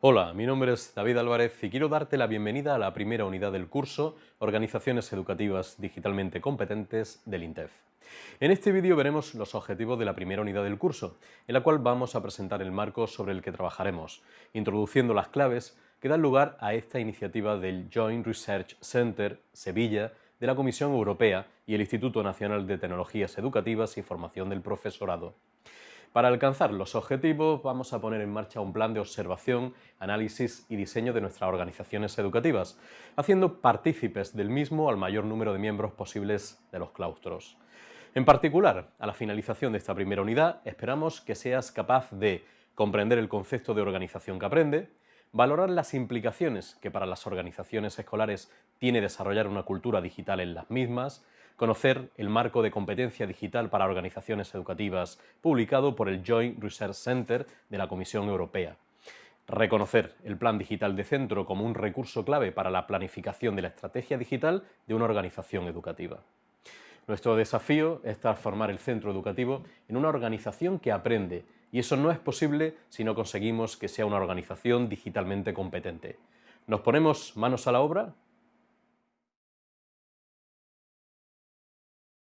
Hola, mi nombre es David Álvarez y quiero darte la bienvenida a la primera unidad del curso Organizaciones Educativas Digitalmente Competentes del INTEF. En este vídeo veremos los objetivos de la primera unidad del curso, en la cual vamos a presentar el marco sobre el que trabajaremos, introduciendo las claves que dan lugar a esta iniciativa del Joint Research Center Sevilla de la Comisión Europea y el Instituto Nacional de Tecnologías Educativas y Formación del Profesorado. Para alcanzar los objetivos vamos a poner en marcha un plan de observación, análisis y diseño de nuestras organizaciones educativas, haciendo partícipes del mismo al mayor número de miembros posibles de los claustros. En particular, a la finalización de esta primera unidad, esperamos que seas capaz de comprender el concepto de organización que aprende, valorar las implicaciones que para las organizaciones escolares tiene desarrollar una cultura digital en las mismas, conocer el marco de competencia digital para organizaciones educativas publicado por el Joint Research Center de la Comisión Europea, reconocer el plan digital de centro como un recurso clave para la planificación de la estrategia digital de una organización educativa. Nuestro desafío es transformar el centro educativo en una organización que aprende y eso no es posible si no conseguimos que sea una organización digitalmente competente. ¿Nos ponemos manos a la obra?